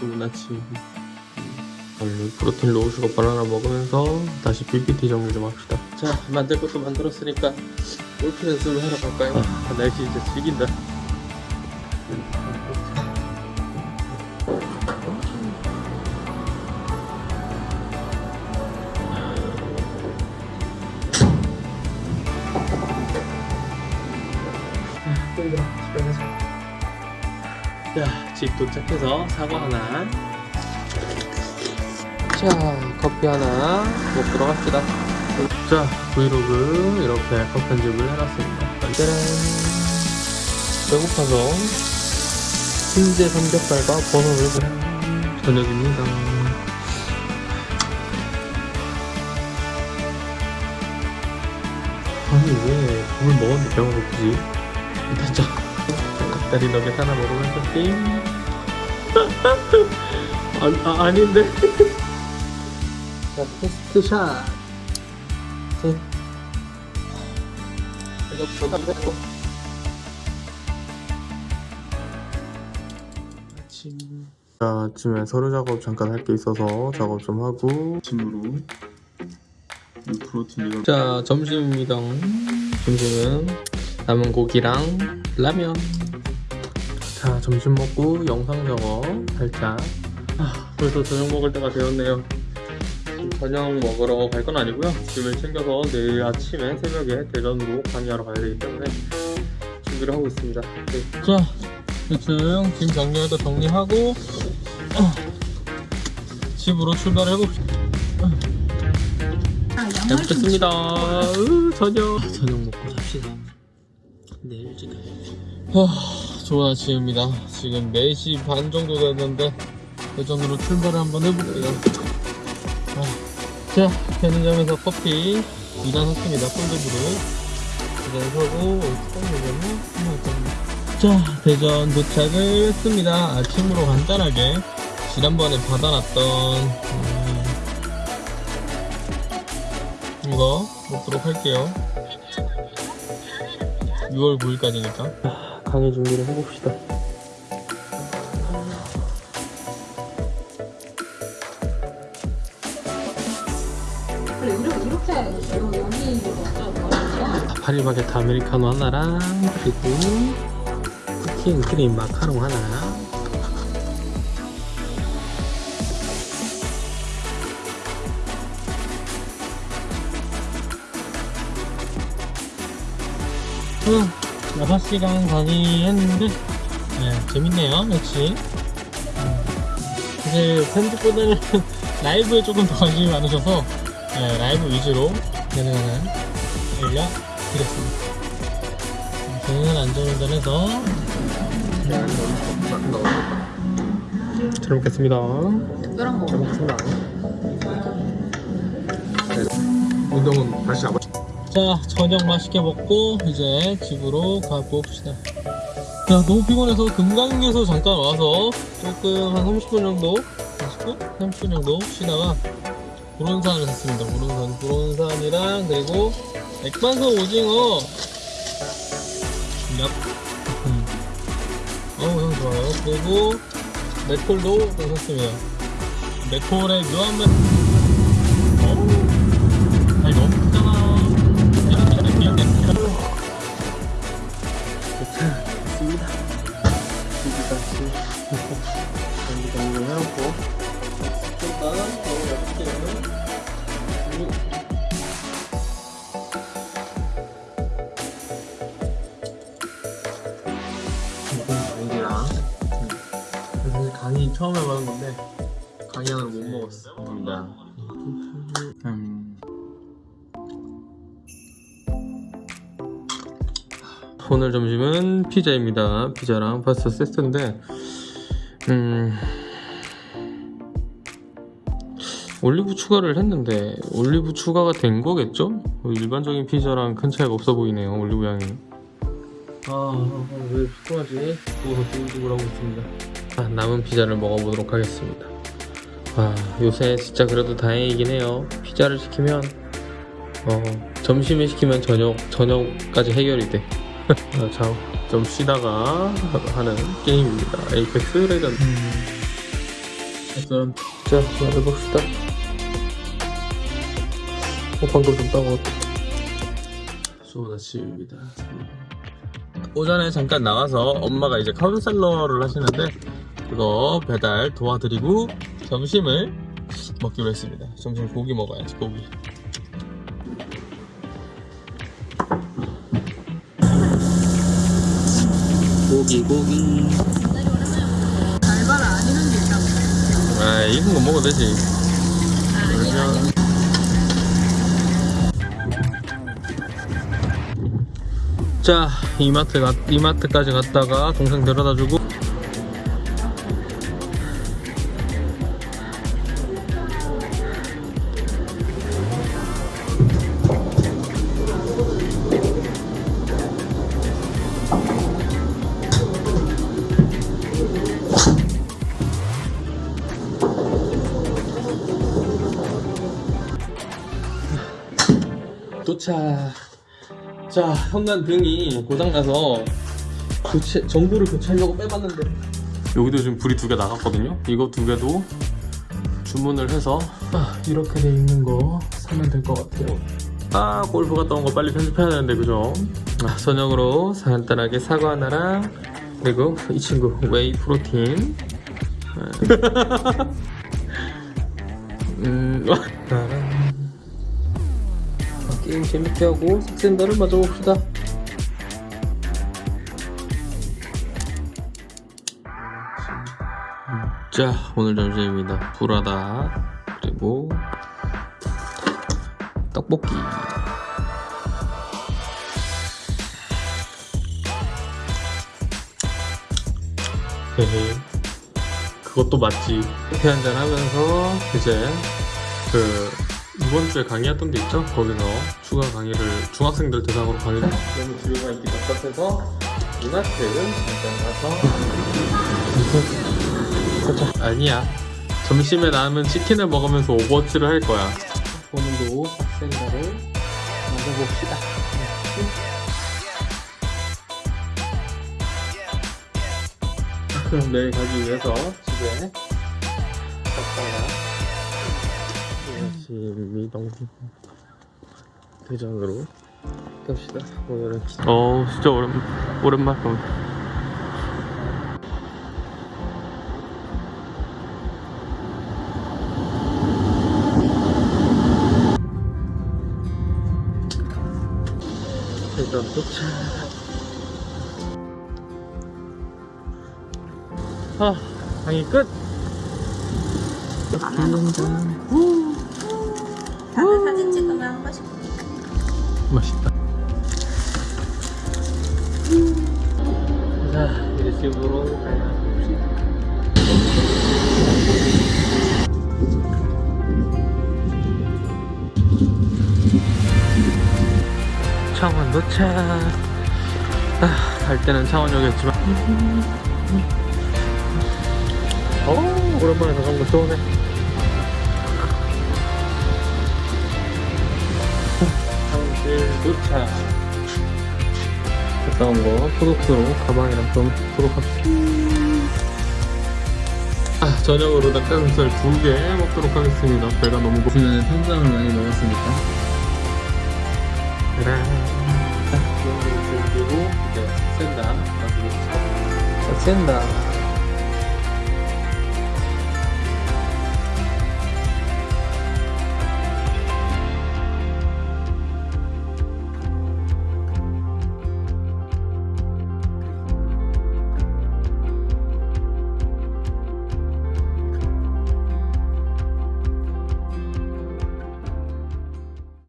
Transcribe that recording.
좋은 아침. 음, 오늘 protein low sugar 바나나 먹으면서 다시 PPT 정리 좀 합시다. 자 만들 것도 만들었으니까 골프 연습을 하러 갈까요? 아, 날씨 진짜 죽인다. 힘들어 집 도착해서 사과 하나 자, 커피 하나 먹도록 합시다 자, 브이로그 이렇게 컷 편집을 해놨습니다 짜란 배고파서 훈제 삼겹살과 버섯을 저녁입니다 아니 왜 밥을 먹었는데 배가 고프지? 됐죠? 닭다리 너겟 하나 먹으면서 게임? 아, 아, 아닌데? 자 테스트 샷. 셋. 이거 부담되고 아침 자 아침에 서류 작업 잠깐 할 게 있어서 작업 좀 하고. 아침으로 이 프로틴 이걸 자 점심입니다 점심은 남은 고기랑 라면 자 점심 먹고 영상 작업 살짝. 아, 벌써 저녁 먹을 때가 되었네요. 저녁 먹으러 갈 건 아니고요. 짐을 챙겨서 내일 아침에 새벽에 대전으로 강의하러 가야 되기 때문에 준비를 하고 있습니다. 네. 자 대충 짐 정리할 거 정리하고 어, 집으로 출발을 해봅시다. 잘 먹겠습니다. 으, 저녁. 저녁 먹고 삽시다. 내일 일찍 가야지. 하, 좋은 아침입니다. 지금 4시 반 정도 됐는데 대전으로 출발을 한번 해볼게요. 아, 자 편의점에서 커피 2단 샀습니다. 콜드브루 2단 사고 자 대전 도착을 했습니다. 아침으로 간단하게 지난번에 받아놨던 음, 이거 먹도록 할게요. 6월 9일까지니까 강의 준비를 해봅시다. 그래 이렇게 이렇게 여- 여기 있는 거 어쩌고 파리바게트 아메리카노 하나랑 그리고 쿠킹 크림 마카롱 하나. 어, 6시간 강의했는데 네, 재밌네요 역시. 음, 사실 편집보다는 라이브에 조금 더 관심이 많으셔서 네, 라이브 위주로 진행하는 알려드렸습니다. 저는 안전운전해서. 잘 먹겠습니다. 특별한 거. 잘 먹겠습니다. 운동은 다시 잡아 자 저녁 맛있게 먹고 이제 집으로 가봅시다. 야 너무 피곤해서 금강에서 잠깐 와서 조금 한 30분 정도 30분? 30분 정도 쉬다가 보론산을 샀습니다. 보론산 보론산이랑 그리고 액반석 오징어. 얍. 음. 어우 향 좋아요. 그리고 맥콜도 좀 샀습니다. 맥콜의 묘한 맛. 어우 저거 옆에는 강의랑 사실 강의 처음 해보는 건데 강의 하나를 못 먹었어. 음. 오늘 점심은 피자입니다. 피자랑 파스타 세트인데, 음, 올리브 추가를 했는데 올리브 추가가 된 거겠죠? 일반적인 피자랑 큰 차이가 없어 보이네요. 올리브 양이. 아, 왜 피곤하지? 누워서 두글두글 하고 있습니다. 아, 남은 피자를 먹어보도록 하겠습니다. 아, 요새 진짜 그래도 다행이긴 해요. 피자를 시키면, 어, 점심에 시키면 저녁, 저녁까지 해결이 돼. 아, 자, 좀 쉬다가 하는 게임입니다. Apex Legend. 짜잔. 자, 말해봅시다. 어, 방금 좀 따가웠다. 좋은 아침입니다. 오전에 잠깐 나가서 엄마가 이제 카운셀러를 하시는데 그거 배달 도와드리고 점심을 먹기로 했습니다. 점심 고기 먹어야지 고기. 고기 고기. 알바를 안 해는 게 있다고. 아 익은 거 먹어도 되지. 그러면 자 이마트 가, 이마트까지 갔다가 동생 데려다주고 도착. 자, 현관 등이 고장나서 교체, 전구를 교체하려고 빼봤는데 여기도 지금 불이 두 개 나갔거든요. 이거 두 개도 주문을 해서 아, 이렇게 돼 있는 거 사면 될 것 같아요. 아, 골프 갔다 온 거 빨리 편집해야 되는데 그죠? 아, 저녁으로 간단하게 사과 하나랑 그리고 이 친구 whey protein. 아. 음. 게임 재밌게 하고 삭센더를 맞아봅시다. 자 오늘 점심입니다. 불하다. 그리고 떡볶이. 헤헤 그것도 맞지. 커피 한잔 하면서 이제 그 이번 주에 강의했던 데 있죠? 거기서 추가 강의를 중학생들 대상으로 강의를 너무 지루가 있기 답답해서 이마트를 잠깐 가서 아니야. 점심에 남은 치킨을 먹으면서 오버워치를 할 거야. 오늘도 학생들을 만나봅시다. 그럼 내일 가기 위해서 집에 갔다가 아침이동 대전으로 갑시다. 오늘은 어 진짜 오랜, 오랜만에 대전 도착. 아 강의 끝 다들 사진 찍으면 한 번씩. 맛있다. 자, 이제 집으로 가봅시다. 창원 도착. 아, 갈 때는 창원역이었지만. 어, 오랜만에 자전거 쏘네. 도착 갔다 온거 소독수로 가방이랑 좀 소독합시다. 아 저녁으로 닭가슴살 두 개 먹도록 하겠습니다. 배가 너무 고프 요즘에는 탄수화물 많이 먹었으니까. 그래 자 그리고 이제 센다. 싹센다